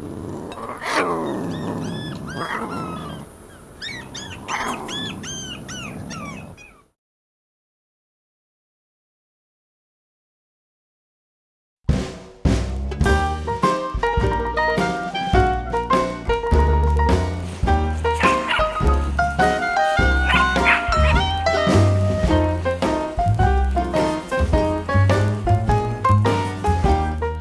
Ooh.